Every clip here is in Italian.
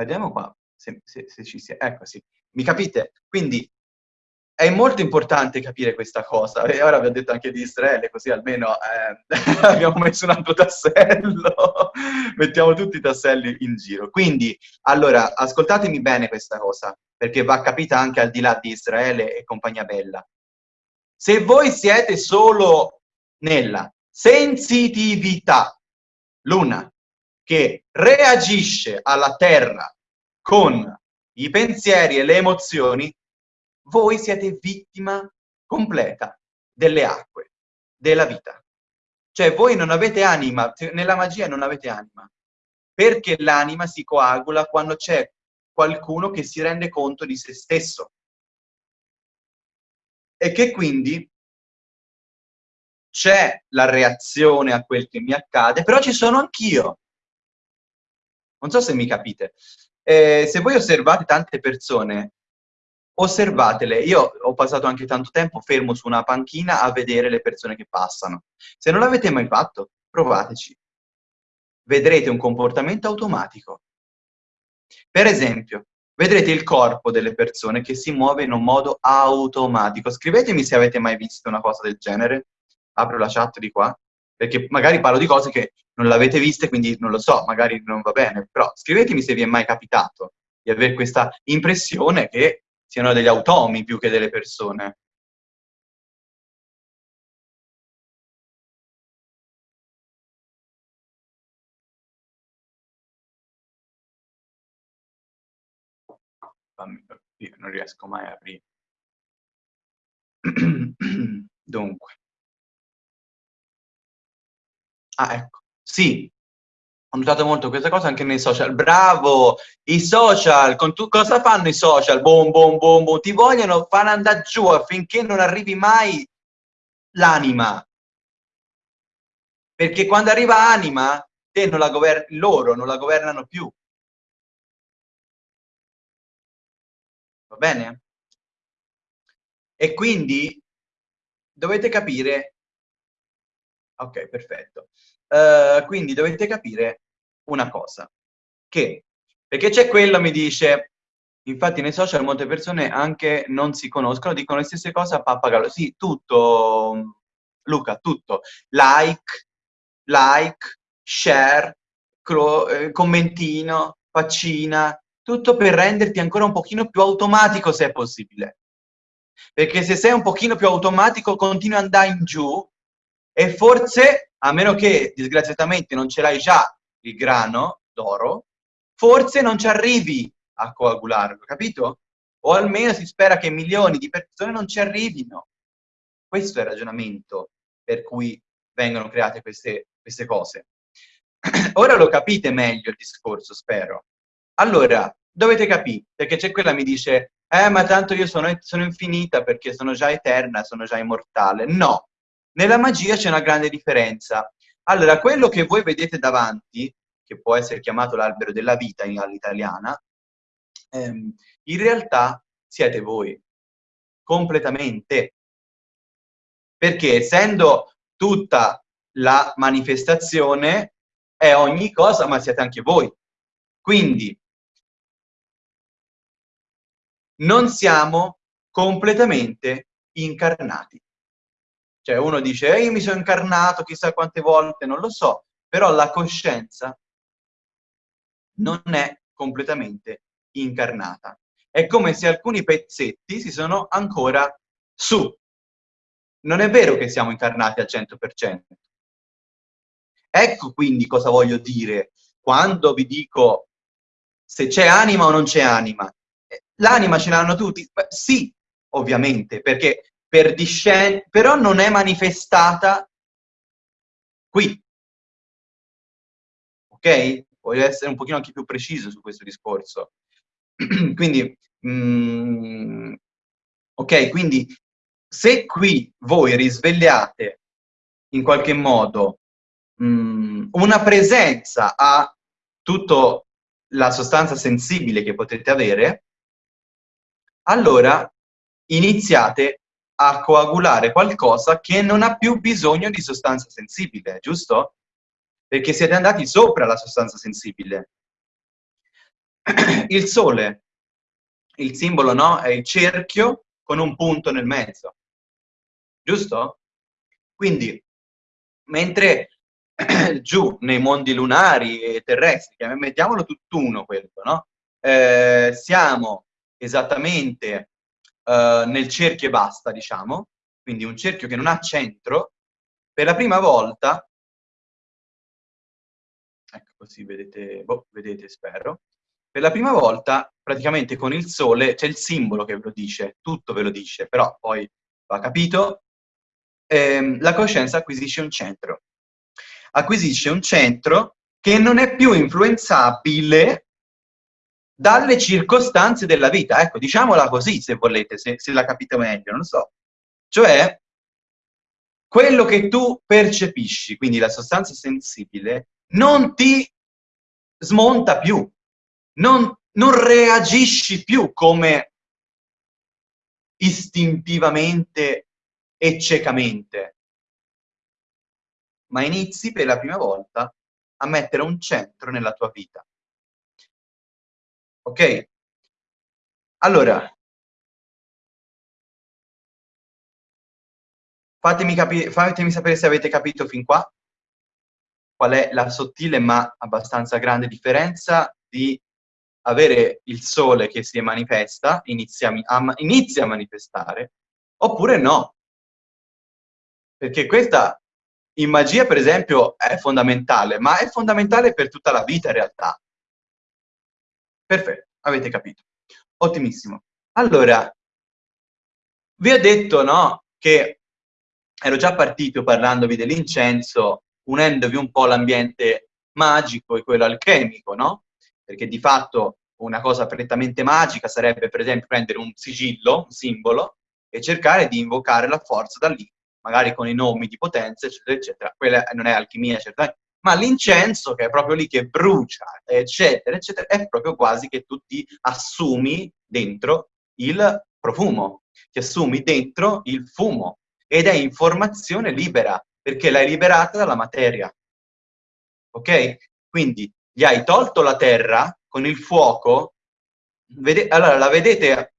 Vediamo qua se, se, se ci sia. Ecco, sì. Mi capite? Quindi è molto importante capire questa cosa. E ora vi ho detto anche di Israele, così almeno eh, abbiamo messo un altro tassello. Mettiamo tutti i tasselli in giro. Quindi, allora, ascoltatemi bene questa cosa, perché va capita anche al di là di Israele e compagnia bella. Se voi siete solo nella sensitività, l'una, che reagisce alla terra con i pensieri e le emozioni, voi siete vittima completa delle acque, della vita. Cioè voi non avete anima, nella magia non avete anima, perché l'anima si coagula quando c'è qualcuno che si rende conto di se stesso e che quindi c'è la reazione a quel che mi accade, però ci sono anch'io. Non so se mi capite. Eh, se voi osservate tante persone osservatele. Io ho passato anche tanto tempo fermo su una panchina a vedere le persone che passano. Se non l'avete mai fatto, provateci. Vedrete un comportamento automatico. Per esempio, vedrete il corpo delle persone che si muove in un modo automatico. Scrivetemi se avete mai visto una cosa del genere. Apro la chat di qua, perché magari parlo di cose che non l'avete viste, quindi non lo so, magari non va bene, però scrivetemi se vi è mai capitato di avere questa impressione che siano degli automi più che delle persone. Non riesco mai a aprire. Dunque. Ah, ecco. Sì, ho notato molto questa cosa anche nei social. Bravo! I social, con tu, cosa fanno i social? Boom, boom, boom, boom. Ti vogliono far andare giù affinché non arrivi mai l'anima. Perché quando arriva anima, te non la loro non la governano più. Va bene? E quindi dovete capire... Ok, perfetto. Uh, quindi dovete capire una cosa, che, perché c'è quello mi dice, infatti nei social molte persone anche non si conoscono, dicono le stesse cose a pappagallo, sì, tutto, Luca, tutto, like, like, share, eh, commentino, faccina, tutto per renderti ancora un pochino più automatico se è possibile. Perché se sei un pochino più automatico continui ad andare in giù e forse, a meno che disgraziatamente non ce l'hai già il grano d'oro, forse non ci arrivi a coagularlo, capito? O almeno si spera che milioni di persone non ci arrivino. Questo è il ragionamento per cui vengono create queste, queste cose. Ora lo capite meglio il discorso, spero. Allora, dovete capire, perché c'è quella che mi dice eh, ma tanto io sono, sono infinita perché sono già eterna, sono già immortale. No, nella magia c'è una grande differenza. Allora, quello che voi vedete davanti, che può essere chiamato l'albero della vita all'italiana, ehm, in realtà siete voi, completamente. Perché essendo tutta la manifestazione è ogni cosa, ma siete anche voi. Quindi, non siamo completamente incarnati. Cioè uno dice, eh, io mi sono incarnato chissà quante volte, non lo so, però la coscienza non è completamente incarnata. È come se alcuni pezzetti si sono ancora su. Non è vero che siamo incarnati al 100%. Ecco quindi cosa voglio dire quando vi dico se c'è anima o non c'è anima. L'anima ce l'hanno tutti? Beh, sì, ovviamente, perché per discendere, però non è manifestata qui. Ok? Voglio essere un pochino anche più preciso su questo discorso. quindi, mm, ok, quindi se qui voi risvegliate in qualche modo mm, una presenza a tutta la sostanza sensibile che potete avere, allora iniziate a coagulare qualcosa che non ha più bisogno di sostanza sensibile, giusto? Perché siete andati sopra la sostanza sensibile. il sole, il simbolo no? è il cerchio con un punto nel mezzo, giusto? Quindi, mentre giù nei mondi lunari e terrestri, mettiamolo tutt'uno questo, no? Eh, siamo esattamente eh, nel cerchio e basta, diciamo, quindi un cerchio che non ha centro, per la prima volta, ecco così vedete, boh, vedete spero, per la prima volta praticamente con il sole c'è il simbolo che ve lo dice, tutto ve lo dice, però poi va capito, ehm, la coscienza acquisisce un centro. Acquisisce un centro che non è più influenzabile dalle circostanze della vita. Ecco, diciamola così, se volete, se, se la capite meglio, non so. Cioè, quello che tu percepisci, quindi la sostanza sensibile, non ti smonta più, non, non reagisci più come istintivamente e ciecamente, ma inizi per la prima volta a mettere un centro nella tua vita. Ok? Allora, fatemi, fatemi sapere se avete capito fin qua qual è la sottile ma abbastanza grande differenza di avere il sole che si manifesta, inizia a, inizia a manifestare, oppure no. Perché questa in magia, per esempio, è fondamentale, ma è fondamentale per tutta la vita in realtà. Perfetto, avete capito. Ottimissimo. Allora, vi ho detto, no, che ero già partito parlandovi dell'incenso, unendovi un po' l'ambiente magico e quello alchemico, no? perché di fatto una cosa prettamente magica sarebbe per esempio prendere un sigillo, un simbolo, e cercare di invocare la forza da lì, magari con i nomi di potenza, eccetera, eccetera. Quella non è alchimia, certamente, ma l'incenso, che è proprio lì che brucia, eccetera, eccetera, è proprio quasi che tu ti assumi dentro il profumo, ti assumi dentro il fumo, ed è informazione libera, perché l'hai liberata dalla materia. Ok? Quindi gli hai tolto la terra con il fuoco, vede allora la vedete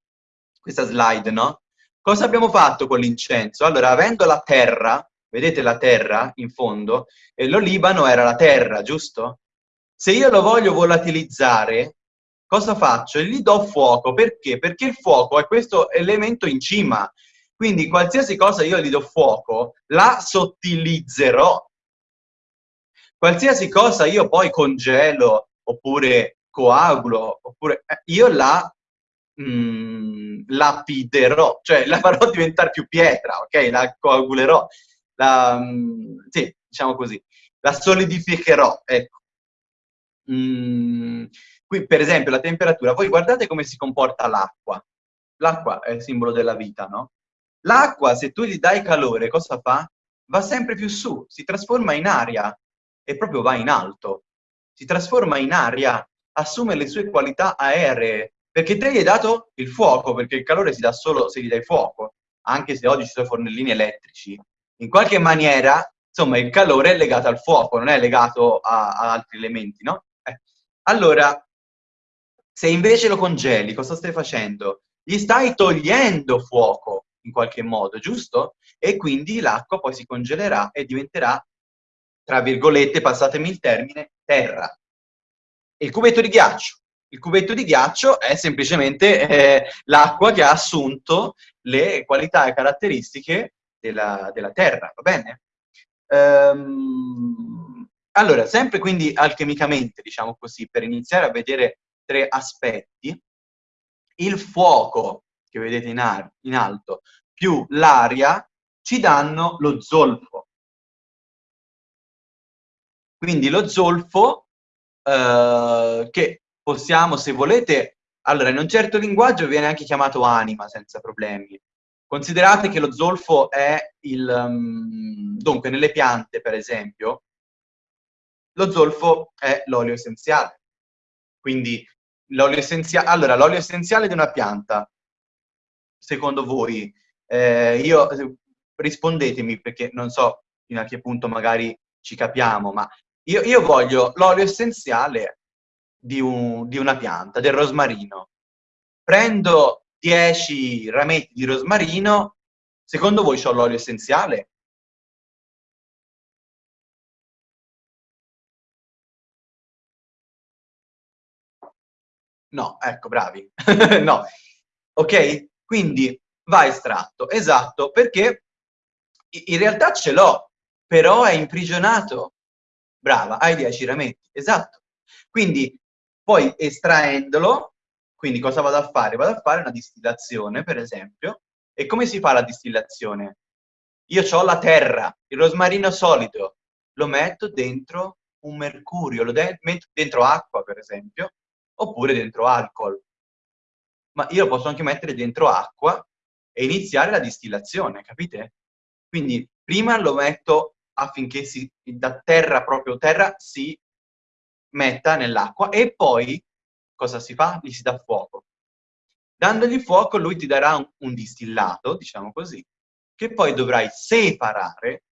questa slide, no? Cosa abbiamo fatto con l'incenso? Allora, avendo la terra, vedete la terra in fondo, e lo Libano era la terra, giusto? Se io lo voglio volatilizzare, cosa faccio? Gli do fuoco, perché? Perché il fuoco è questo elemento in cima, quindi qualsiasi cosa io gli do fuoco, la sottilizzerò, qualsiasi cosa io poi congelo oppure coagulo, oppure eh, io la mh, mm, lapiderò, cioè la farò diventare più pietra, ok? La coagulerò, la, mm, sì, diciamo così, la solidificherò, ecco. Mm, qui per esempio la temperatura, voi guardate come si comporta l'acqua. L'acqua è il simbolo della vita, no? L'acqua, se tu gli dai calore, cosa fa? Va sempre più su, si trasforma in aria, e proprio va in alto, si trasforma in aria, assume le sue qualità aeree, perché te gli hai dato il fuoco, perché il calore si dà solo se gli dai fuoco, anche se oggi ci sono fornellini elettrici. In qualche maniera, insomma, il calore è legato al fuoco, non è legato a, a altri elementi, no? Eh. Allora, se invece lo congeli, cosa stai facendo? Gli stai togliendo fuoco, in qualche modo, giusto? E quindi l'acqua poi si congelerà e diventerà tra virgolette, passatemi il termine, terra. Il cubetto di ghiaccio? Il cubetto di ghiaccio è semplicemente eh, l'acqua che ha assunto le qualità e caratteristiche della, della terra, va bene? Ehm, allora, sempre quindi alchemicamente, diciamo così, per iniziare a vedere tre aspetti, il fuoco che vedete in, in alto più l'aria ci danno lo zolfo. Quindi lo zolfo, eh, che possiamo, se volete, allora in un certo linguaggio viene anche chiamato anima senza problemi. Considerate che lo zolfo è il... Um, dunque, nelle piante, per esempio, lo zolfo è l'olio essenziale. Quindi l'olio essenziale... Allora, l'olio essenziale di una pianta, secondo voi, eh, io rispondetemi perché non so fino a che punto magari ci capiamo, ma io, io voglio l'olio essenziale di, un, di una pianta, del rosmarino. Prendo 10 rametti di rosmarino, secondo voi c'ho l'olio essenziale? No, ecco, bravi. no. Ok? Quindi va estratto. Esatto, perché in realtà ce l'ho, però è imprigionato. Brava, hai 10 rametti. Esatto. Quindi poi estraendolo, quindi cosa vado a fare? Vado a fare una distillazione, per esempio. E come si fa la distillazione? Io ho la terra, il rosmarino solido, lo metto dentro un mercurio, lo metto dentro acqua, per esempio, oppure dentro alcol. Ma io lo posso anche mettere dentro acqua e iniziare la distillazione, capite? Quindi prima lo metto affinché si, da terra, proprio terra, si metta nell'acqua e poi cosa si fa? Gli si dà fuoco. Dandogli fuoco lui ti darà un, un distillato, diciamo così, che poi dovrai separare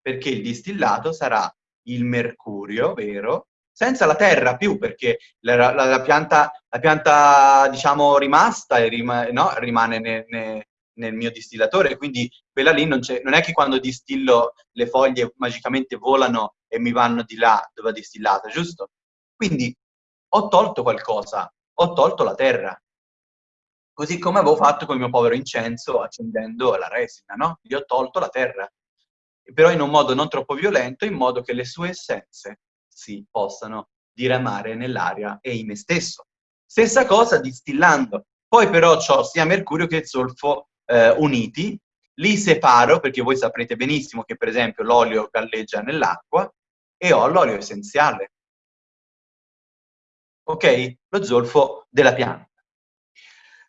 perché il distillato sarà il mercurio, vero? Senza la terra più, perché la, la, la pianta, la pianta, diciamo, rimasta rim no? rimane ne, ne, nel mio distillatore, quindi quella lì non, non, è che quando distillo le foglie magicamente volano e mi vanno di là dove è distillata, giusto? Quindi ho tolto qualcosa, ho tolto la terra. Così come avevo fatto con il mio povero incenso accendendo la resina, no? Gli ho tolto la terra, però in un modo non troppo violento, in modo che le sue essenze si possano diramare nell'aria e in me stesso. Stessa cosa distillando. Poi però ho sia mercurio che zolfo eh, uniti, li separo perché voi saprete benissimo che per esempio l'olio galleggia nell'acqua e ho l'olio essenziale. Ok? Lo zolfo della pianta.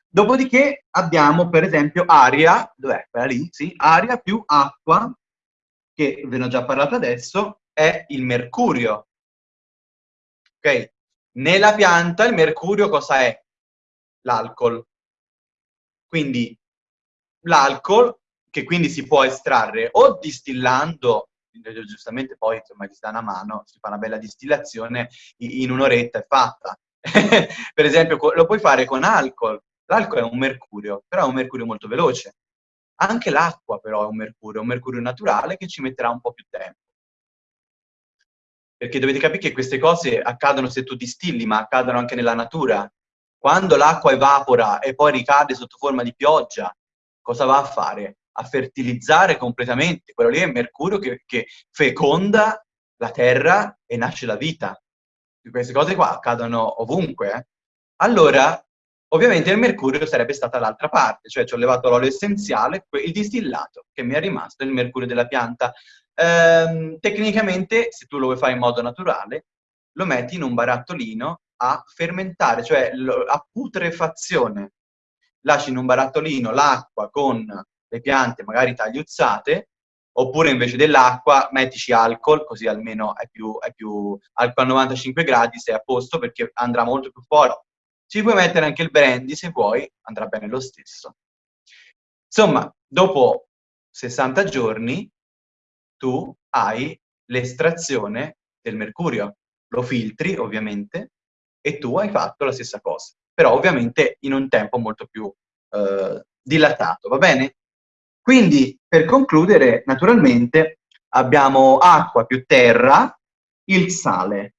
Dopodiché abbiamo per esempio aria, dov'è? Quella lì, sì, aria più acqua, che ve ne ho già parlato adesso, è il mercurio. Ok? Nella pianta il mercurio cosa è? L'alcol. Quindi l'alcol, che quindi si può estrarre o distillando, giustamente poi insomma ti sta una mano, si fa una bella distillazione, in un'oretta è fatta. per esempio lo puoi fare con alcol, l'alcol è un mercurio, però è un mercurio molto veloce. Anche l'acqua però è un mercurio, un mercurio naturale che ci metterà un po' più tempo. Perché dovete capire che queste cose accadono se tu distilli, ma accadono anche nella natura. Quando l'acqua evapora e poi ricade sotto forma di pioggia, cosa va a fare? A fertilizzare completamente. Quello lì è mercurio che, che feconda la terra e nasce la vita. Queste cose qua accadono ovunque. Eh? Allora, ovviamente il mercurio sarebbe stata l'altra parte, cioè ci ho levato l'olio essenziale, il distillato che mi è rimasto, il mercurio della pianta. Ehm, tecnicamente, se tu lo vuoi fare in modo naturale, lo metti in un barattolino a fermentare, cioè a putrefazione lasci in un barattolino l'acqua con le piante magari tagliuzzate, oppure invece dell'acqua mettici alcol, così almeno è più, è più alcol a 95 gradi, sei a posto perché andrà molto più forte. Ci puoi mettere anche il brandy se vuoi, andrà bene lo stesso. Insomma, dopo 60 giorni tu hai l'estrazione del mercurio, lo filtri ovviamente e tu hai fatto la stessa cosa però ovviamente in un tempo molto più eh, dilatato, va bene? Quindi, per concludere, naturalmente, abbiamo acqua più terra, il sale.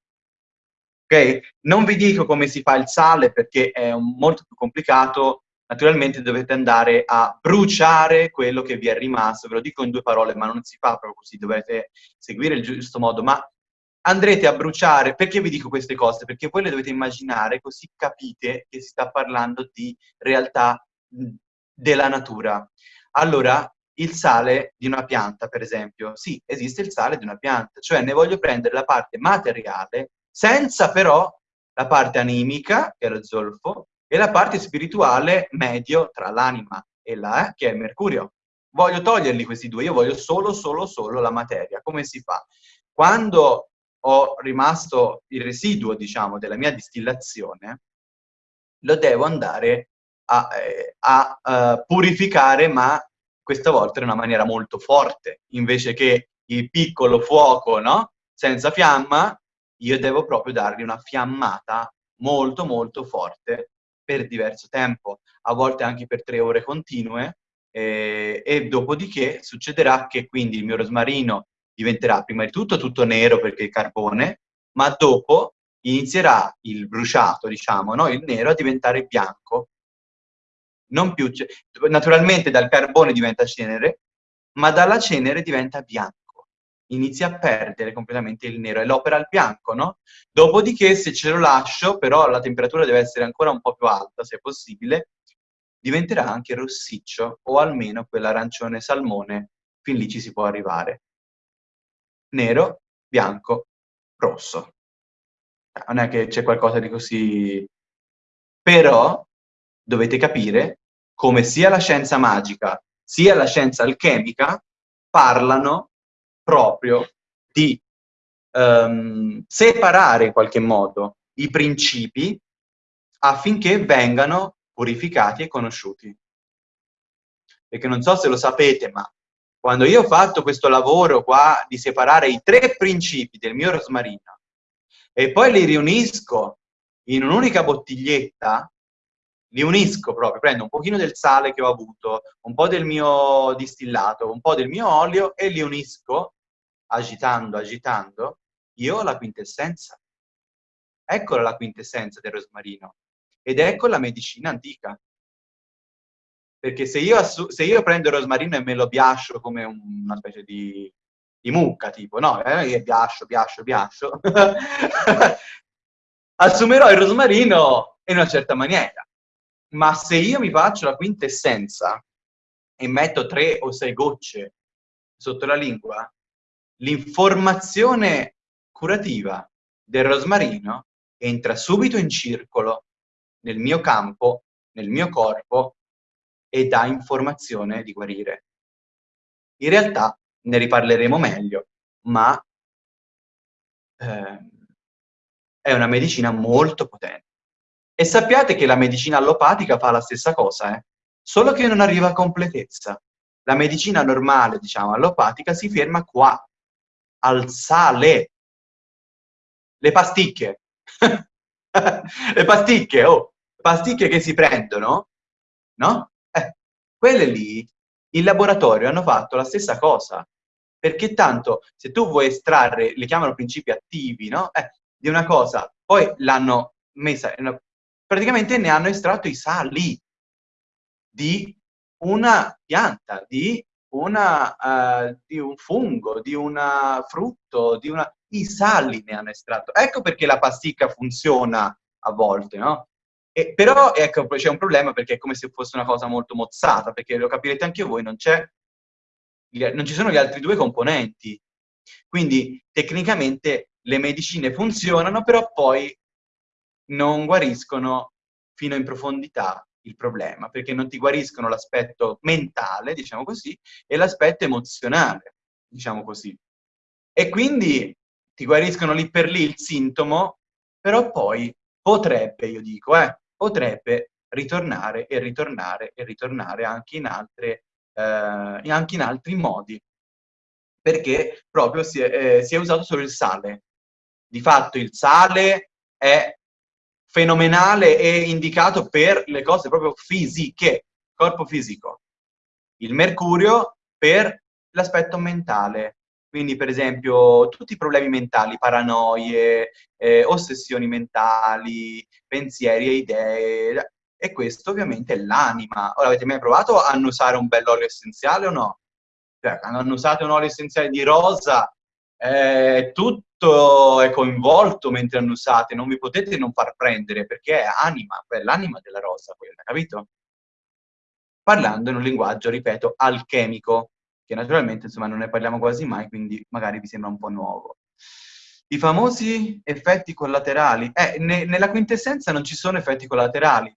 Ok? Non vi dico come si fa il sale perché è molto più complicato, naturalmente dovete andare a bruciare quello che vi è rimasto, ve lo dico in due parole, ma non si fa proprio così, dovete seguire il giusto modo, ma andrete a bruciare, perché vi dico queste cose? Perché voi le dovete immaginare così capite che si sta parlando di realtà della natura. Allora, il sale di una pianta, per esempio, sì, esiste il sale di una pianta, cioè ne voglio prendere la parte materiale senza però la parte animica, che è lo zolfo, e la parte spirituale medio tra l'anima e la, eh, che è mercurio. Voglio toglierli questi due, io voglio solo, solo, solo la materia. Come si fa? Quando ho rimasto il residuo, diciamo, della mia distillazione, lo devo andare a, eh, a uh, purificare, ma questa volta in una maniera molto forte, invece che il piccolo fuoco, no? Senza fiamma, io devo proprio dargli una fiammata molto molto forte per diverso tempo, a volte anche per tre ore continue, eh, e dopodiché succederà che quindi il mio rosmarino diventerà prima di tutto tutto nero perché è carbone, ma dopo inizierà il bruciato, diciamo, no? il nero a diventare bianco. Non più, naturalmente dal carbone diventa cenere, ma dalla cenere diventa bianco. Inizia a perdere completamente il nero, è l'opera al bianco, no? Dopodiché, se ce lo lascio, però la temperatura deve essere ancora un po' più alta, se possibile, diventerà anche rossiccio, o almeno quell'arancione salmone, fin lì ci si può arrivare. Nero, bianco, rosso. Non è che c'è qualcosa di così... Però dovete capire come sia la scienza magica sia la scienza alchemica parlano proprio di um, separare in qualche modo i principi affinché vengano purificati e conosciuti. Perché non so se lo sapete, ma quando io ho fatto questo lavoro qua di separare i tre principi del mio rosmarino e poi li riunisco in un'unica bottiglietta, li unisco proprio, prendo un pochino del sale che ho avuto, un po' del mio distillato, un po' del mio olio e li unisco, agitando, agitando, io ho la quintessenza. Eccola la quintessenza del rosmarino. Ed ecco la medicina antica. Perché se io, se io prendo il rosmarino e me lo biascio come una specie di, di mucca, tipo, no, eh, biascio, biascio, biascio, assumerò il rosmarino in una certa maniera. Ma se io mi faccio la quintessenza e metto tre o sei gocce sotto la lingua, l'informazione curativa del rosmarino entra subito in circolo nel mio campo, nel mio corpo e dà informazione di guarire. In realtà ne riparleremo meglio, ma eh, è una medicina molto potente. E sappiate che la medicina allopatica fa la stessa cosa, eh? solo che non arriva a completezza. La medicina normale, diciamo, allopatica, si ferma qua, al sale. Le pasticche. le pasticche, oh, pasticche che si prendono, no? Eh, quelle lì, in laboratorio hanno fatto la stessa cosa. Perché tanto, se tu vuoi estrarre, le chiamano principi attivi, no? Eh, di una cosa, poi l'hanno messa una praticamente ne hanno estratto i sali di una pianta, di, una, uh, di un fungo, di un frutto, di una... i sali ne hanno estratto. Ecco perché la pasticca funziona a volte, no? E, però ecco, c'è un problema perché è come se fosse una cosa molto mozzata, perché lo capirete anche voi, non, non ci sono gli altri due componenti. Quindi tecnicamente le medicine funzionano, però poi non guariscono fino in profondità il problema, perché non ti guariscono l'aspetto mentale, diciamo così, e l'aspetto emozionale, diciamo così. E quindi ti guariscono lì per lì il sintomo, però poi potrebbe, io dico, eh, potrebbe ritornare e ritornare e ritornare anche in, altre, eh, anche in altri modi, perché proprio si è, eh, si è usato solo il sale. Di fatto il sale è fenomenale e indicato per le cose proprio fisiche, corpo fisico. Il mercurio per l'aspetto mentale, quindi per esempio tutti i problemi mentali, paranoie, eh, ossessioni mentali, pensieri e idee, e questo ovviamente è l'anima. Ora avete mai provato a annusare un bell'olio essenziale o no? Cioè, quando annusate un olio essenziale di rosa, eh, tutto è coinvolto mentre annusate, non vi potete non far prendere perché è anima, è l'anima della rosa quella, capito? Parlando in un linguaggio, ripeto, alchemico, che naturalmente insomma non ne parliamo quasi mai, quindi magari vi sembra un po' nuovo. I famosi effetti collaterali. Eh, ne, nella quintessenza non ci sono effetti collaterali,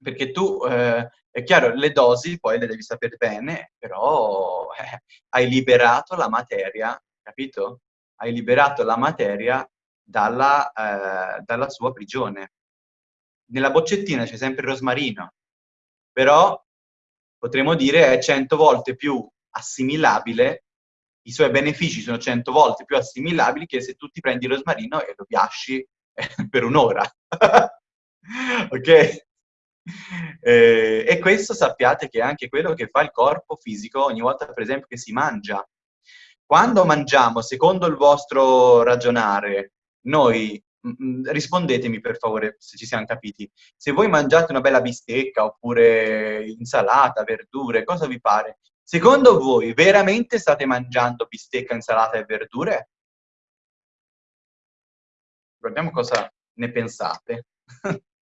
perché tu, eh, è chiaro, le dosi poi le devi sapere bene, però eh, hai liberato la materia capito? Hai liberato la materia dalla, eh, dalla sua prigione. Nella boccettina c'è sempre il rosmarino, però potremmo dire è cento volte più assimilabile i suoi benefici sono cento volte più assimilabili che se tu ti prendi il rosmarino e lo piasci per un'ora. ok? Eh, e questo sappiate che è anche quello che fa il corpo fisico ogni volta, per esempio, che si mangia. Quando mangiamo, secondo il vostro ragionare, noi rispondetemi per favore se ci siamo capiti. Se voi mangiate una bella bistecca oppure insalata, verdure, cosa vi pare? Secondo voi veramente state mangiando bistecca, insalata e verdure? Guardiamo cosa ne pensate.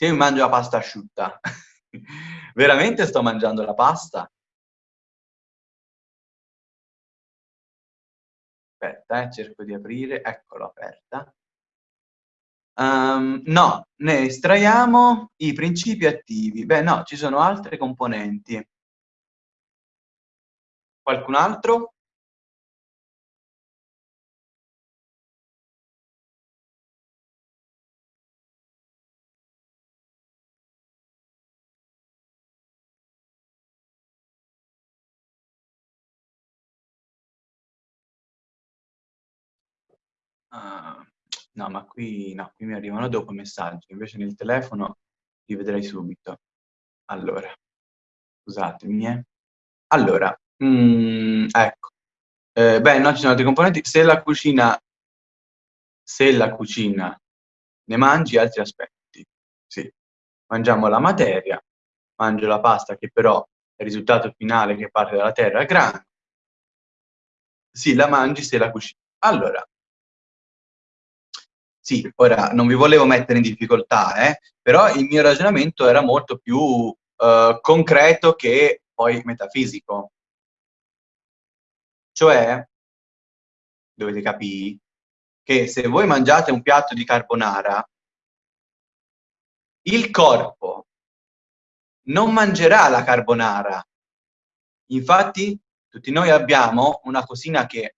Io mangio la pasta asciutta, veramente sto mangiando la pasta? Aspetta, eh, cerco di aprire, eccolo aperta. Um, no, ne estraiamo i principi attivi. Beh, no, ci sono altre componenti. Qualcun altro? No, ma qui, no, qui mi arrivano dopo messaggi, invece nel telefono li vedrei subito. Allora, scusatemi, eh. Allora, mm, ecco. Eh, beh, no, ci sono altri componenti. Se la cucina, se la cucina ne mangi altri aspetti, sì. Mangiamo la materia, mangio la pasta che però è il risultato finale che parte dalla terra, grano. Sì, la mangi se la cucina. Allora, sì, ora non vi volevo mettere in difficoltà, eh, però il mio ragionamento era molto più uh, concreto che poi metafisico. Cioè, dovete capire che se voi mangiate un piatto di carbonara, il corpo non mangerà la carbonara. Infatti, tutti noi abbiamo una cosina che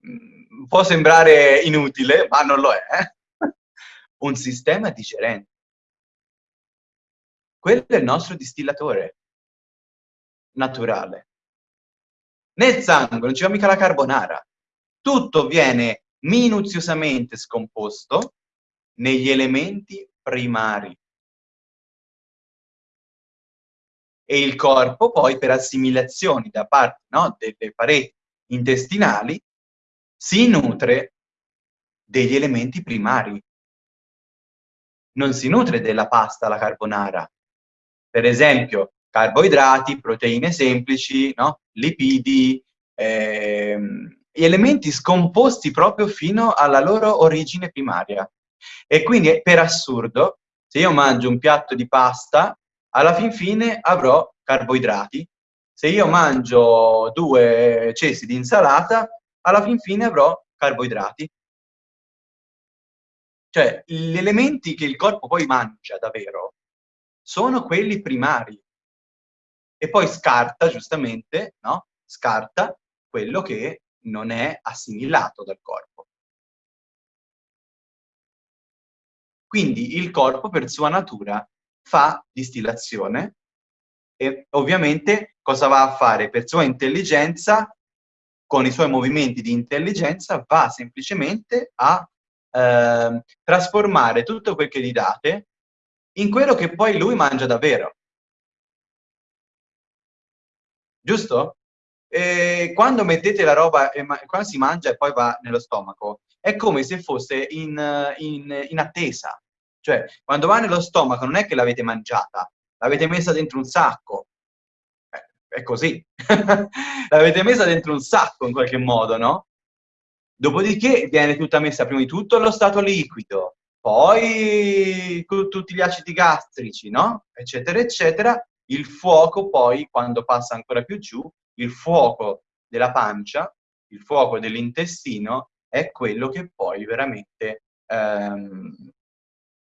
mh, mm, può sembrare inutile, ma non lo è, eh? Un sistema digerente. Quello è il nostro distillatore naturale. Nel sangue non va mica la carbonara. Tutto viene minuziosamente scomposto negli elementi primari. E il corpo poi per assimilazioni da parte no, delle pareti intestinali si nutre degli elementi primari non si nutre della pasta la carbonara. Per esempio, carboidrati, proteine semplici, no? lipidi, ehm, elementi scomposti proprio fino alla loro origine primaria. E quindi, per assurdo, se io mangio un piatto di pasta, alla fin fine avrò carboidrati. Se io mangio due cessi di insalata, alla fin fine avrò carboidrati. Cioè, gli elementi che il corpo poi mangia davvero sono quelli primari. E poi scarta, giustamente, no? Scarta quello che non è assimilato dal corpo. Quindi il corpo, per sua natura, fa distillazione e ovviamente cosa va a fare? Per sua intelligenza, con i suoi movimenti di intelligenza, va semplicemente a eh, trasformare tutto quel che gli date in quello che poi lui mangia davvero. Giusto? E quando mettete la roba, quando si mangia e poi va nello stomaco, è come se fosse in, in, in attesa. Cioè, quando va nello stomaco non è che l'avete mangiata, l'avete messa dentro un sacco. Eh, è così. l'avete messa dentro un sacco in qualche modo, no? Dopodiché viene tutta messa prima di tutto allo stato liquido, poi con tutti gli acidi gastrici, no? Eccetera, eccetera. Il fuoco poi, quando passa ancora più giù, il fuoco della pancia, il fuoco dell'intestino, è quello che poi veramente ehm,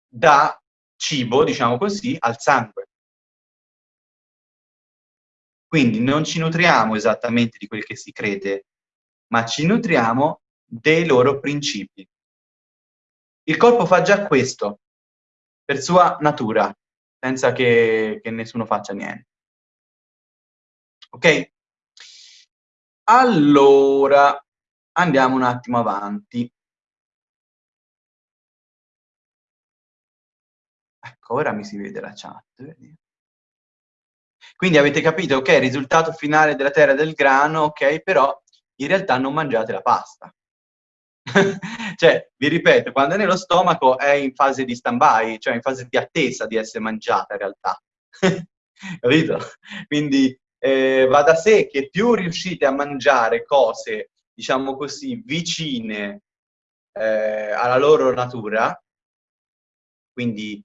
dà cibo, diciamo così, al sangue. Quindi non ci nutriamo esattamente di quel che si crede, ma ci nutriamo dei loro principi. Il corpo fa già questo, per sua natura, senza che, che nessuno faccia niente. Ok? Allora, andiamo un attimo avanti. Ecco, ora mi si vede la chat. Quindi avete capito, ok, risultato finale della terra del grano, ok, però in realtà non mangiate la pasta. cioè, vi ripeto, quando è nello stomaco è in fase di stand-by, cioè in fase di attesa di essere mangiata in realtà. Capito? Quindi eh, va da sé che più riuscite a mangiare cose, diciamo così, vicine eh, alla loro natura, quindi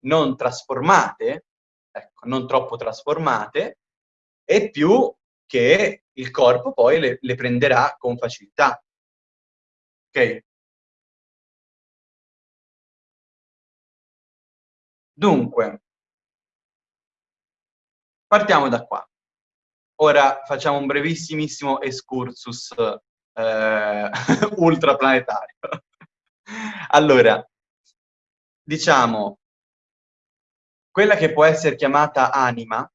non trasformate, ecco, non troppo trasformate, e più che il corpo poi le, le prenderà con facilità. Ok? Dunque, partiamo da qua. Ora facciamo un brevissimissimo excursus eh, ultraplanetario. allora, diciamo, quella che può essere chiamata anima,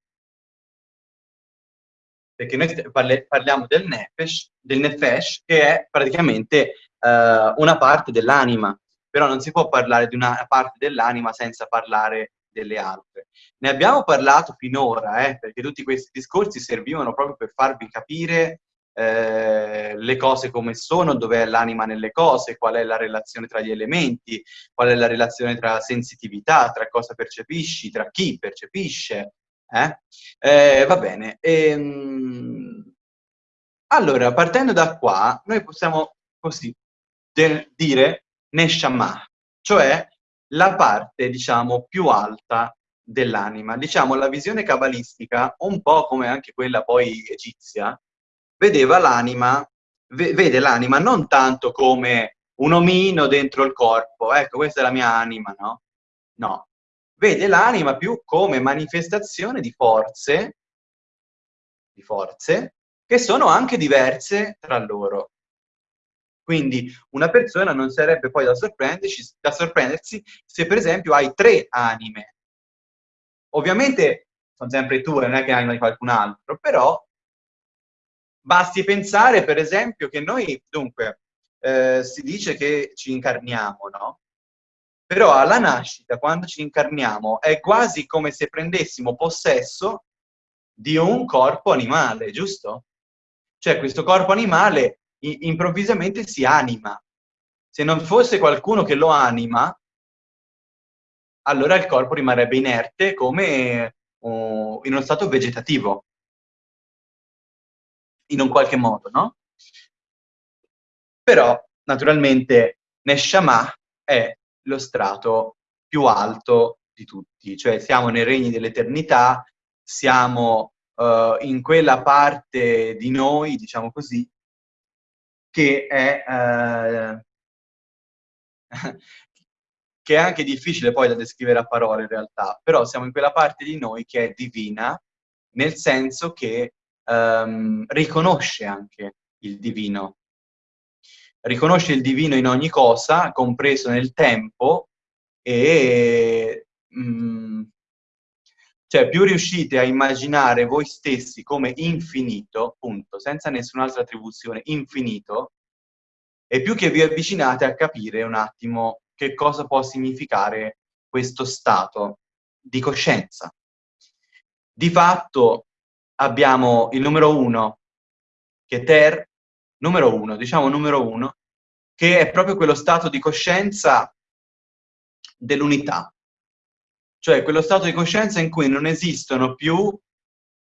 perché noi parliamo del nefesh, del nefesh, che è praticamente uh, una parte dell'anima, però non si può parlare di una parte dell'anima senza parlare delle altre. Ne abbiamo parlato finora, eh, perché tutti questi discorsi servivano proprio per farvi capire eh, le cose come sono, dov'è l'anima nelle cose, qual è la relazione tra gli elementi, qual è la relazione tra sensitività, tra cosa percepisci, tra chi percepisce. Eh? Eh, va bene. Ehm... Allora, partendo da qua, noi possiamo così dire Neshama, cioè la parte, diciamo, più alta dell'anima. Diciamo, la visione cabalistica, un po' come anche quella poi egizia, vedeva l'anima, vede l'anima non tanto come un omino dentro il corpo, ecco, questa è la mia anima, no? No. Vede l'anima più come manifestazione di forze, di forze, che sono anche diverse tra loro. Quindi una persona non sarebbe poi da da sorprendersi se per esempio hai tre anime. Ovviamente sono sempre tue, non è che hai anima di qualcun altro, però basti pensare per esempio che noi, dunque, eh, si dice che ci incarniamo, no? Però alla nascita, quando ci incarniamo, è quasi come se prendessimo possesso di un corpo animale, giusto? Cioè questo corpo animale improvvisamente si anima. Se non fosse qualcuno che lo anima, allora il corpo rimarrebbe inerte come uh, in uno stato vegetativo, in un qualche modo, no? Però, naturalmente, Neshama è lo strato più alto di tutti, cioè siamo nei regni dell'eternità, siamo uh, in quella parte di noi, diciamo così, che è, eh, che è anche difficile poi da descrivere a parole in realtà, però siamo in quella parte di noi che è divina, nel senso che ehm, riconosce anche il divino. Riconosce il divino in ogni cosa, compreso nel tempo, e mh, mm, cioè più riuscite a immaginare voi stessi come infinito, punto, senza nessun'altra attribuzione, infinito, e più che vi avvicinate a capire un attimo che cosa può significare questo stato di coscienza. Di fatto abbiamo il numero uno, che è ter, numero uno, diciamo numero uno, che è proprio quello stato di coscienza dell'unità, cioè quello stato di coscienza in cui non esistono più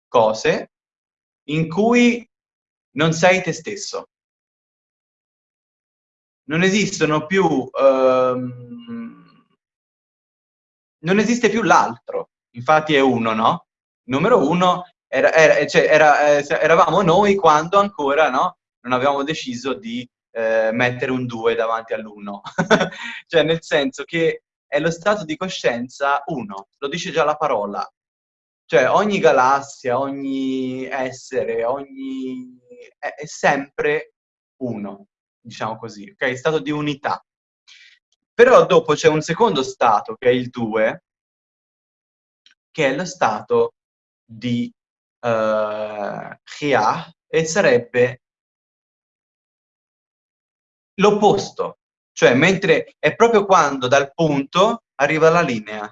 cose in cui non sei te stesso. Non esistono più... Um, non esiste più l'altro, infatti è uno, no? numero uno era, era, cioè, era, eh, eravamo noi quando ancora no? non avevamo deciso di eh, mettere un 2 davanti all'uno. cioè nel senso che è lo stato di coscienza uno, lo dice già la parola. Cioè ogni galassia, ogni essere, ogni... è, è sempre uno, diciamo così, ok? Stato di unità. Però dopo c'è un secondo stato, che è il 2, che è lo stato di uh, Chia, e sarebbe l'opposto, cioè mentre è proprio quando dal punto arriva la linea,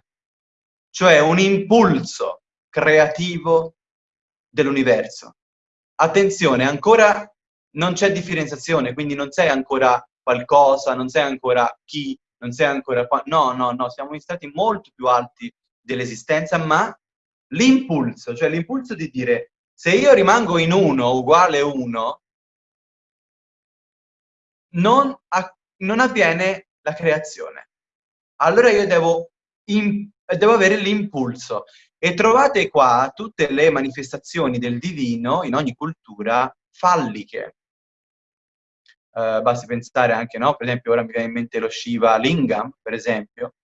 cioè un impulso creativo dell'universo. Attenzione, ancora non c'è differenziazione, quindi non sei ancora qualcosa, non sei ancora chi, non sei ancora qua. No, no, no, siamo in stati molto più alti dell'esistenza, ma l'impulso, cioè l'impulso di dire se io rimango in uno uguale uno, non, non avviene la creazione. Allora io devo, in, devo avere l'impulso. E trovate qua tutte le manifestazioni del divino in ogni cultura falliche. Uh, basti pensare anche, no? Per esempio, ora mi viene in mente lo Shiva Lingam, per esempio,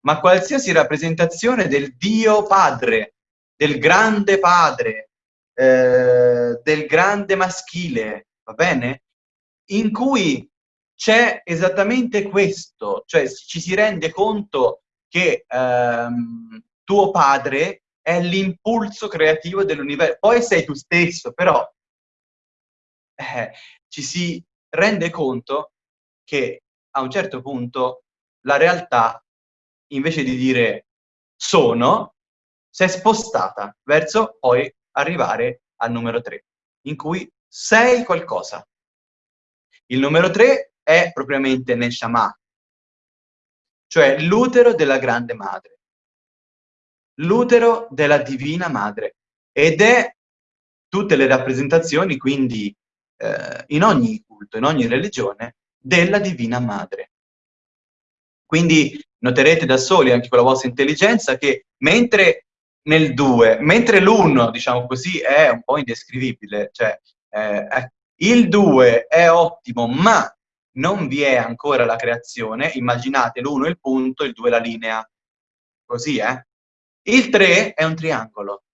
ma qualsiasi rappresentazione del Dio Padre, del grande Padre, eh, del grande maschile, va bene? In cui c'è esattamente questo, cioè ci si rende conto che ehm, tuo padre è l'impulso creativo dell'universo, poi sei tu stesso, però eh, ci si rende conto che a un certo punto la realtà, invece di dire sono, si è spostata verso poi arrivare al numero 3, in cui sei qualcosa. Il numero 3 è propriamente Neshama, cioè l'utero della grande madre, l'utero della divina madre, ed è tutte le rappresentazioni, quindi eh, in ogni culto, in ogni religione, della divina madre. Quindi noterete da soli, anche con la vostra intelligenza, che mentre nel 2, mentre l'1, diciamo così, è un po' indescrivibile, cioè eh, il 2 è ottimo, ma non vi è ancora la creazione, immaginate l'1 il punto, il 2 la linea, così eh? Il 3 è un triangolo,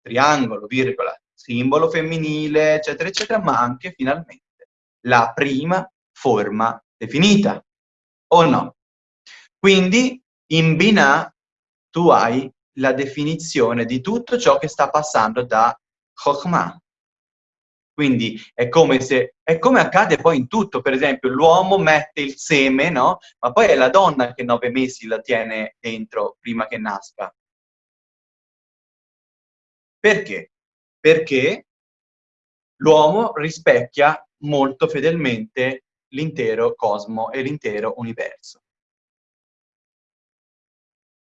triangolo, virgola, simbolo femminile, eccetera, eccetera, ma anche finalmente la prima forma definita, o no? Quindi in Binah tu hai la definizione di tutto ciò che sta passando da Chokhmah, quindi è come se, è come accade poi in tutto, per esempio l'uomo mette il seme, no? Ma poi è la donna che nove mesi la tiene dentro prima che nasca. Perché? Perché l'uomo rispecchia molto fedelmente l'intero cosmo e l'intero universo.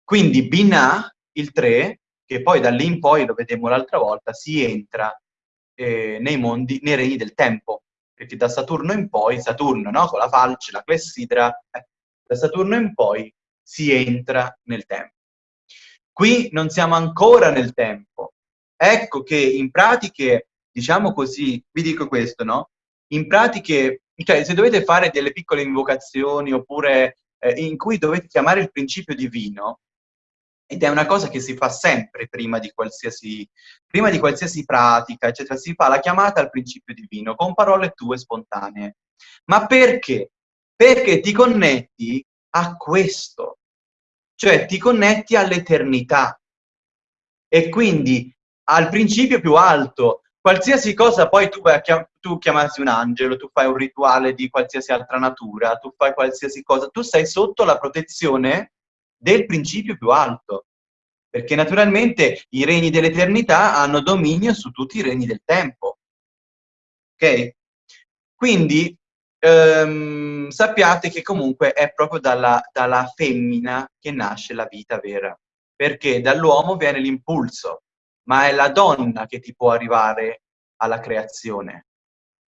Quindi Binah, il 3, che poi da lì in poi, lo vedemmo l'altra volta, si entra eh, nei mondi, nei regni del tempo, perché da Saturno in poi, Saturno, no? con la falce, la clessidra, eh, da Saturno in poi si entra nel tempo. Qui non siamo ancora nel tempo. Ecco che in pratiche, diciamo così, vi dico questo, no? In pratiche, cioè se dovete fare delle piccole invocazioni oppure eh, in cui dovete chiamare il principio divino, ed è una cosa che si fa sempre prima di qualsiasi, prima di qualsiasi pratica, eccetera, si fa la chiamata al principio divino con parole tue spontanee. Ma perché? Perché ti connetti a questo, cioè ti connetti all'eternità e quindi al principio più alto. Qualsiasi cosa poi tu, chiam tu chiamarsi un angelo, tu fai un rituale di qualsiasi altra natura, tu fai qualsiasi cosa, tu sei sotto la protezione del principio più alto, perché naturalmente i regni dell'eternità hanno dominio su tutti i regni del tempo. Ok? Quindi ehm, sappiate che comunque è proprio dalla, dalla femmina che nasce la vita vera, perché dall'uomo viene l'impulso, ma è la donna che ti può arrivare alla creazione.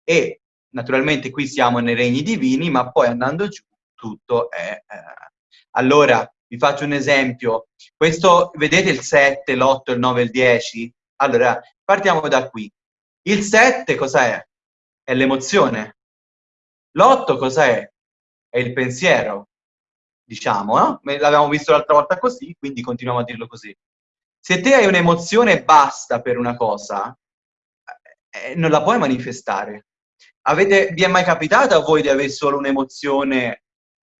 E naturalmente qui siamo nei regni divini, ma poi andando giù tutto è... Eh, allora, vi faccio un esempio. Questo, vedete il 7, l'8, il 9 il 10? Allora, partiamo da qui. Il 7 cos'è? È l'emozione. L'8 cos'è? È il pensiero, diciamo, no? L'abbiamo visto l'altra volta così, quindi continuiamo a dirlo così. Se te hai un'emozione basta per una cosa, eh, non la puoi manifestare. Avete, vi è mai capitato a voi di avere solo un'emozione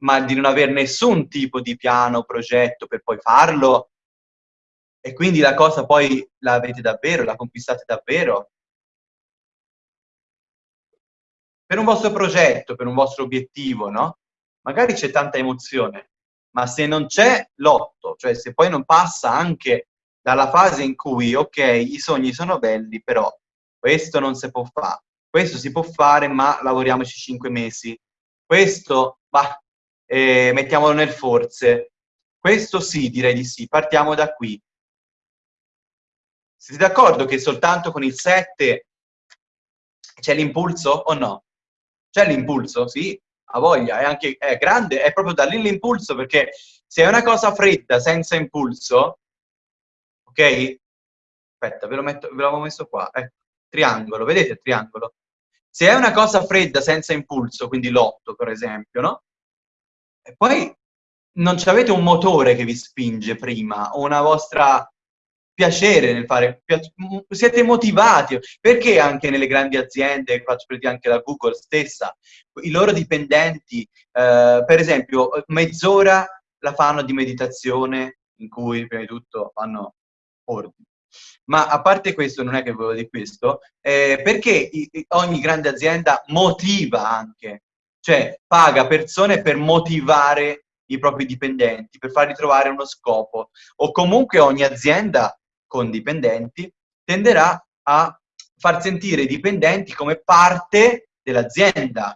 ma di non avere nessun tipo di piano, progetto per poi farlo, e quindi la cosa poi la avete davvero, la conquistate davvero. Per un vostro progetto, per un vostro obiettivo, no? Magari c'è tanta emozione, ma se non c'è l'otto, cioè se poi non passa anche dalla fase in cui, ok, i sogni sono belli, però questo non si può fare, questo si può fare, ma lavoriamoci cinque mesi, questo, bah, eh, mettiamolo nel forze, questo sì, direi di sì, partiamo da qui. Siete d'accordo che soltanto con il 7 c'è l'impulso o no? C'è l'impulso, sì, ha voglia, è anche è grande, è proprio da lì l'impulso, perché se è una cosa fredda, senza impulso, ok? Aspetta, ve l'avevo messo qua, ecco, triangolo, vedete il triangolo? Se è una cosa fredda, senza impulso, quindi l'otto, per esempio, no? E poi non avete un motore che vi spinge prima, o una vostra piacere nel fare, siete motivati, perché anche nelle grandi aziende, faccio per dire anche la Google stessa, i loro dipendenti, eh, per esempio, mezz'ora la fanno di meditazione, in cui prima di tutto fanno ordine. Ma a parte questo, non è che volevo dire questo, eh, perché ogni grande azienda motiva anche, cioè paga persone per motivare i propri dipendenti, per farli trovare uno scopo, o comunque ogni azienda con dipendenti, tenderà a far sentire i dipendenti come parte dell'azienda,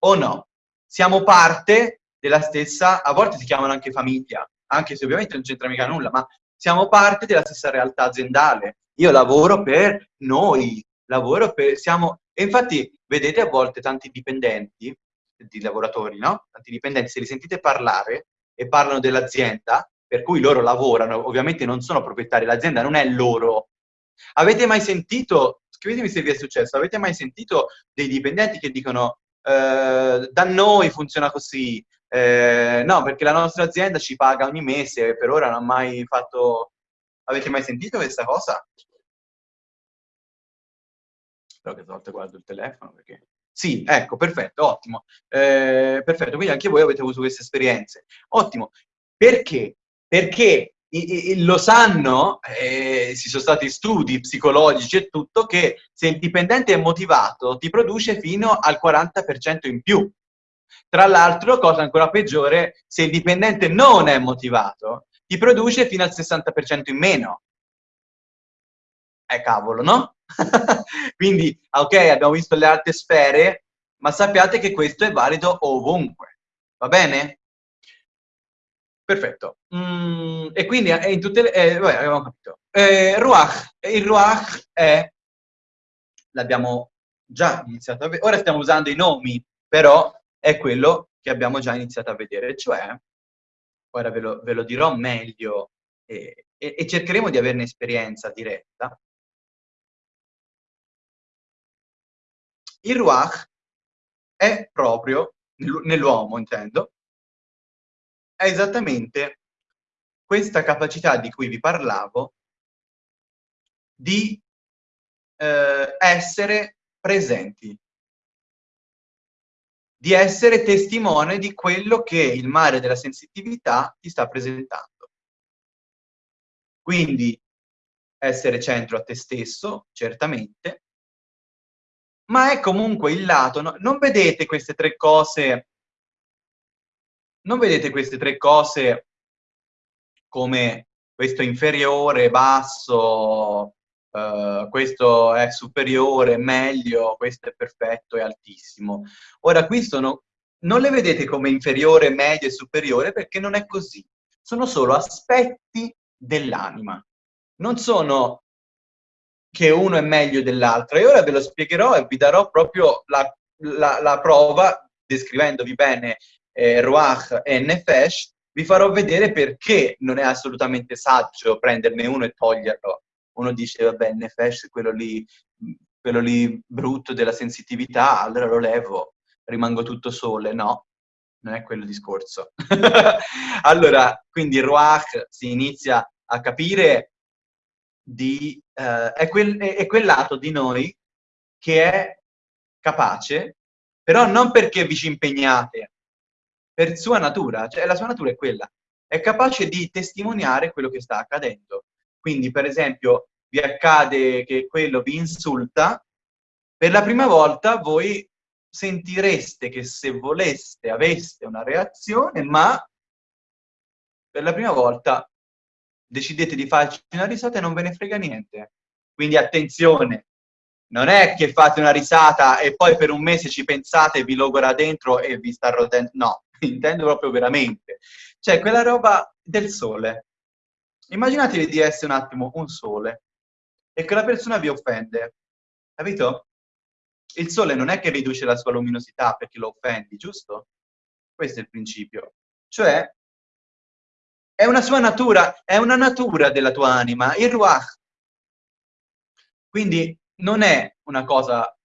o no? Siamo parte della stessa, a volte si chiamano anche famiglia, anche se ovviamente non c'entra mica nulla, ma siamo parte della stessa realtà aziendale. Io lavoro per noi, lavoro per, siamo, e infatti vedete a volte tanti dipendenti, di lavoratori, no? Tanti dipendenti, se li sentite parlare e parlano dell'azienda, per cui loro lavorano, ovviamente non sono proprietari, l'azienda non è loro. Avete mai sentito, scrivetemi se vi è successo, avete mai sentito dei dipendenti che dicono eh, da noi funziona così, eh, no, perché la nostra azienda ci paga ogni mese, e per ora non ha mai fatto... Avete mai sentito questa cosa? Spero che stavolta guardo il telefono perché... Sì, ecco, perfetto, ottimo. Eh, perfetto, quindi anche voi avete avuto queste esperienze. Ottimo. Perché? perché lo sanno, eh, ci sono stati studi psicologici e tutto, che se il dipendente è motivato ti produce fino al 40% in più. Tra l'altro, cosa ancora peggiore, se il dipendente non è motivato, ti produce fino al 60% in meno. Eh cavolo, no? Quindi, ok, abbiamo visto le altre sfere, ma sappiate che questo è valido ovunque. Va bene? Perfetto. Mm, e quindi in tutte le... Eh, vabbè, abbiamo capito. Eh, Ruach. Il Ruach è... L'abbiamo già iniziato a vedere. Ora stiamo usando i nomi, però è quello che abbiamo già iniziato a vedere. Cioè, ora ve lo, ve lo dirò meglio e, e, e cercheremo di averne esperienza diretta. Il Ruach è proprio, nell'uomo intendo, è esattamente questa capacità di cui vi parlavo di eh, essere presenti, di essere testimone di quello che il mare della sensitività ti sta presentando. Quindi essere centro a te stesso, certamente, ma è comunque il lato, no? non vedete queste tre cose non vedete queste tre cose come questo inferiore, basso, uh, questo è superiore, meglio, questo è perfetto, è altissimo. Ora, qui sono, non le vedete come inferiore, medio e superiore perché non è così. Sono solo aspetti dell'anima. Non sono che uno è meglio dell'altro. E ora ve lo spiegherò e vi darò proprio la, la, la prova, descrivendovi bene eh, Ruach e Nefesh, vi farò vedere perché non è assolutamente saggio prenderne uno e toglierlo. Uno dice, vabbè, Nefesh quello lì, quello lì brutto della sensitività, allora lo levo, rimango tutto sole. No, non è quello il discorso. allora, quindi Ruach si inizia a capire di... Uh, è, quel, è, è quel lato di noi che è capace, però non perché vi ci impegnate, per sua natura, cioè la sua natura è quella, è capace di testimoniare quello che sta accadendo. Quindi, per esempio, vi accade che quello vi insulta, per la prima volta voi sentireste che se voleste aveste una reazione, ma per la prima volta decidete di farci una risata e non ve ne frega niente. Quindi attenzione, non è che fate una risata e poi per un mese ci pensate, vi logora dentro e vi sta rotendo, no, intendo proprio veramente. Cioè, quella roba del sole. Immaginatevi di essere un attimo un sole e quella persona vi offende, capito? Il sole non è che riduce la sua luminosità perché lo offendi, giusto? Questo è il principio. Cioè, è una sua natura, è una natura della tua anima, il ruach. Quindi non è una cosa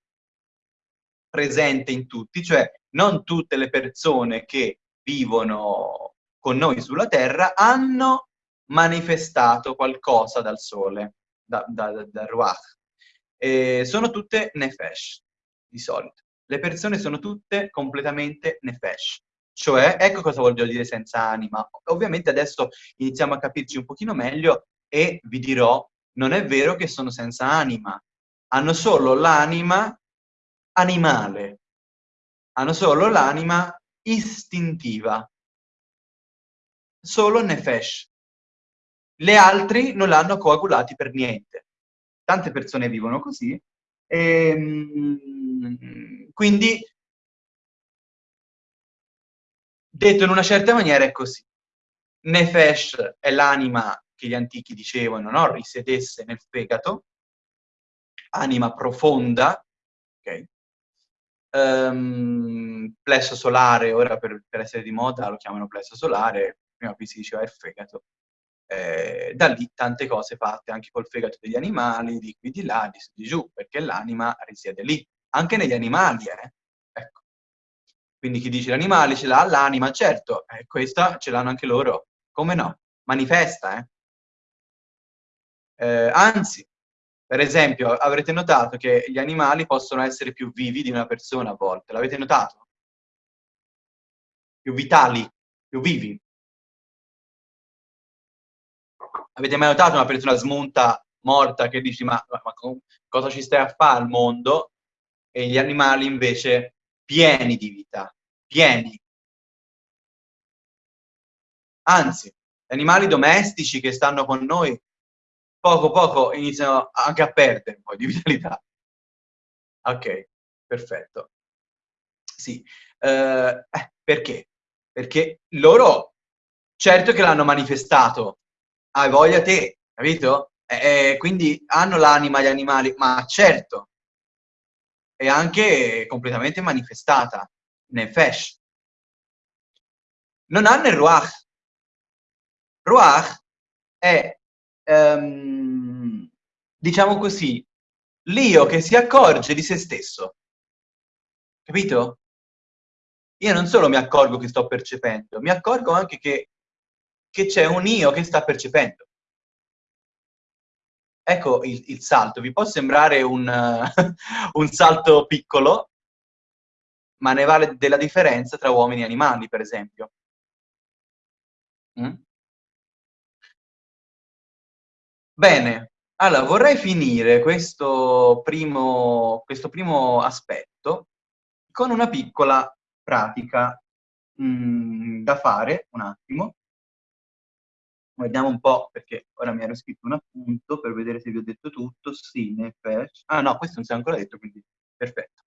presente in tutti, cioè non tutte le persone che vivono con noi sulla Terra hanno manifestato qualcosa dal sole, da, da, da, dal Ruach. E sono tutte Nefesh, di solito. Le persone sono tutte completamente Nefesh. Cioè, ecco cosa voglio dire senza anima. Ovviamente adesso iniziamo a capirci un pochino meglio e vi dirò, non è vero che sono senza anima. Hanno solo l'anima animale. Hanno solo l'anima istintiva. Solo Nefesh. Le altri non l'hanno coagulati per niente. Tante persone vivono così. E, ehm, quindi, detto in una certa maniera, è così. Nefesh è l'anima che gli antichi dicevano, no? risiedesse nel fegato, anima profonda, ok? Um, plesso solare, ora per, per, essere di moda lo chiamano plesso solare, prima qui si diceva il fegato. Eh, da lì tante cose fatte anche col fegato degli animali, di qui di là, di su di giù, perché l'anima risiede lì, anche negli animali, eh? Quindi chi dice l'animale ce l'ha l'anima, certo, eh, questa ce l'hanno anche loro, come no? Manifesta, eh? eh anzi, per esempio, avrete notato che gli animali possono essere più vivi di una persona a volte, l'avete notato? Più vitali, più vivi. Avete mai notato una persona smunta, morta, che dici ma, ma cosa ci stai a fare al mondo? E gli animali invece pieni di vita, pieni. Anzi, gli animali domestici che stanno con noi poco poco iniziano anche a perdere un po' di vitalità. Ok, perfetto. Sì, eh, eh, perché? Perché loro, certo che l'hanno manifestato, hai voglia te, capito? Eh, quindi hanno l'anima gli animali, ma certo, è anche completamente manifestata nel Fesh. Non hanno il Ruach. Ruach è ehm, diciamo così, l'io che si accorge di se stesso. Capito? Io non solo mi accorgo che sto percependo, mi accorgo anche che, che c'è un io che sta percependo. Ecco il, il salto. Vi può sembrare un, un salto piccolo, ma ne vale della differenza tra uomini e animali, per esempio. Mm? Bene, allora vorrei finire questo primo, questo primo aspetto con una piccola pratica mh, mm, da fare, un attimo. Vediamo un po', perché ora mi ero scritto un appunto per vedere se vi ho detto tutto. Sì, ne Ah no, questo non si è ancora detto, quindi perfetto.